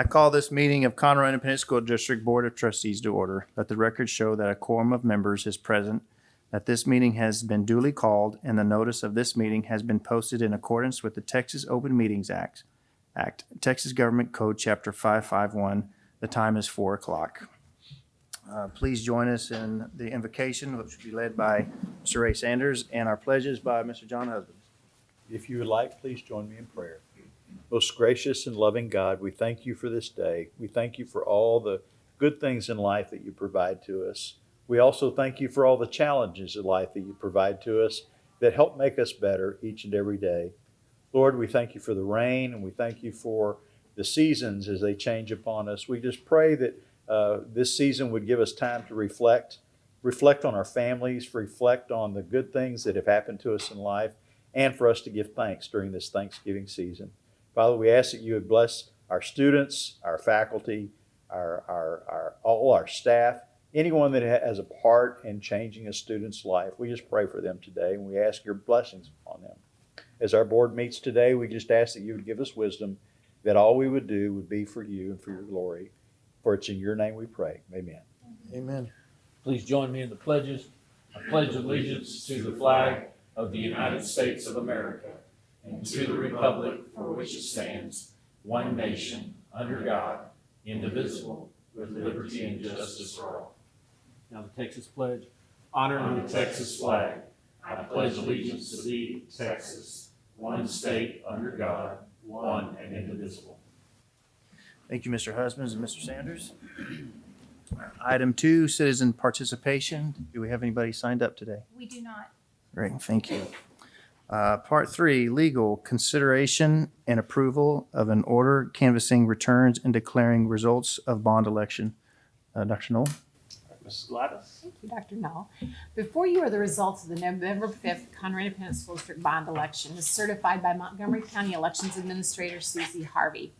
I call this meeting of Conroe Independent School District Board of Trustees to order. Let the record show that a quorum of members is present, that this meeting has been duly called, and the notice of this meeting has been posted in accordance with the Texas Open Meetings Act, Act, Texas Government Code, Chapter 551. The time is 4 o'clock. Uh, Please join us in the invocation, which will be led by Mr. Ray Sanders, and our pledges by Mr. John Husband. If you would like, please join me in prayer. Most gracious and loving God, we thank you for this day. We thank you for all the good things in life that you provide to us. We also thank you for all the challenges in life that you provide to us that help make us better each and every day. Lord, we thank you for the rain and we thank you for the seasons as they change upon us. We just pray that uh, this season would give us time to reflect, reflect on our families, reflect on the good things that have happened to us in life, and for us to give thanks during this Thanksgiving season. Father, we ask that you would bless our students, our faculty, our, our, our, all our staff, anyone that has a part in changing a student's life. We just pray for them today and we ask your blessings upon them. As our board meets today, we just ask that you would give us wisdom, that all we would do would be for you and for your glory. For it's in your name we pray. Amen. Amen. Please join me in the pledges. I pledge allegiance to the flag of the United States of America and to the republic for which it stands, one nation, under God, indivisible, with liberty and justice for all. Now the Texas pledge. Honor the Texas flag. I pledge allegiance to thee, Texas, one state under God, one and indivisible. Thank you, Mr. Husbands and Mr. Sanders. Item two, citizen participation. Do we have anybody signed up today? We do not. Great, thank you. Uh, Part three, legal, consideration and approval of an order canvassing returns and declaring results of bond election. Uh, Dr. Null? Mrs. Gladys. Thank you, Dr. Null. Before you are the results of the November 5th Conroe Independent School District bond election as certified by Montgomery County Elections Administrator Susie Harvey.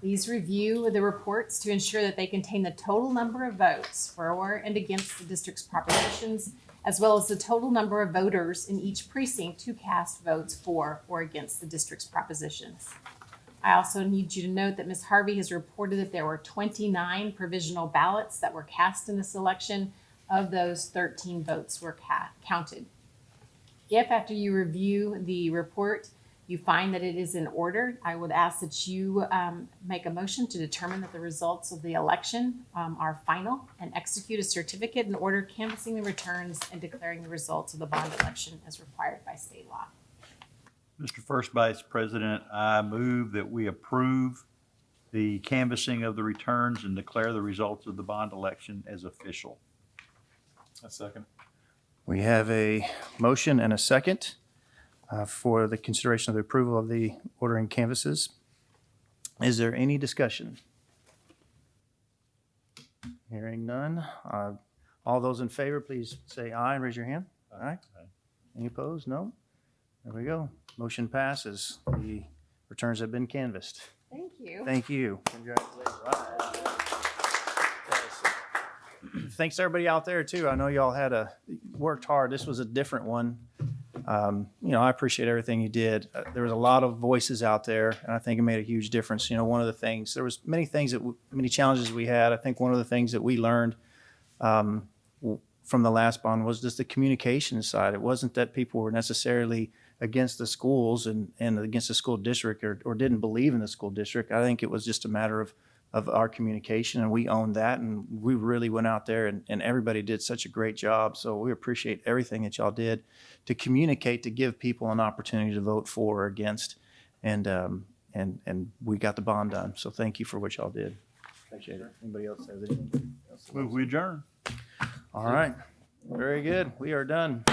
Please review the reports to ensure that they contain the total number of votes for and against the district's propositions, as well as the total number of voters in each precinct who cast votes for or against the district's propositions. I also need you to note that Ms. Harvey has reported that there were 29 provisional ballots that were cast in this election. Of those, 13 votes were counted. If after you review the report, you find that it is in order, I would ask that you um, make a motion to determine that the results of the election um, are final and execute a certificate in order canvassing the returns and declaring the results of the bond election as required by state law. Mr. First Vice President, I move that we approve the canvassing of the returns and declare the results of the bond election as official. A second. We have a motion and a second uh, for the consideration of the approval of the ordering canvases. Is there any discussion? Hearing none. Uh, All those in favor, please say aye and raise your hand. Aye. Any opposed? No? There we go. Motion passes. The returns have been canvassed. Thank you. Thank you. Congratulations. Thanks to everybody out there too. I know y'all had a, worked hard. This was a different one. Um, You know, I appreciate everything you did. Uh, There was a lot of voices out there and I think it made a huge difference. You know, one of the things, there was many things that, w- many challenges we had. I think one of the things that we learned um, from the last bond was just the communication side. It wasn't that people were necessarily against the schools and, and against the school district or, or didn't believe in the school district. I think it was just a matter of, of our communication and we owned that and we really went out there and, and everybody did such a great job. So we appreciate everything that y'all did to communicate, to give people an opportunity to vote for or against. And, um, and, and we got the bond done. So thank you for what y'all did. Appreciate it. Anybody else have anything? Move we adjourn. All right. Very good. We are done.